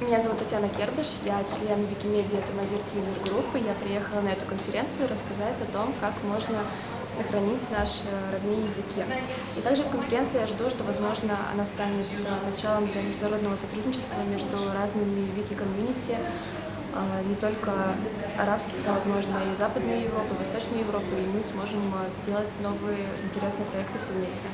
Меня зовут Татьяна Кербыш, я член Викимедиа Тамазирт Юзер Группы. Я приехала на эту конференцию рассказать о том, как можно сохранить наши родные языки. И также от конференции я жду, что, возможно, она станет э, началом для международного сотрудничества между разными вики-комьюнити, э, не только арабских, но, возможно, и Западной Европы, Восточной Европы, и мы сможем э, сделать новые интересные проекты все вместе.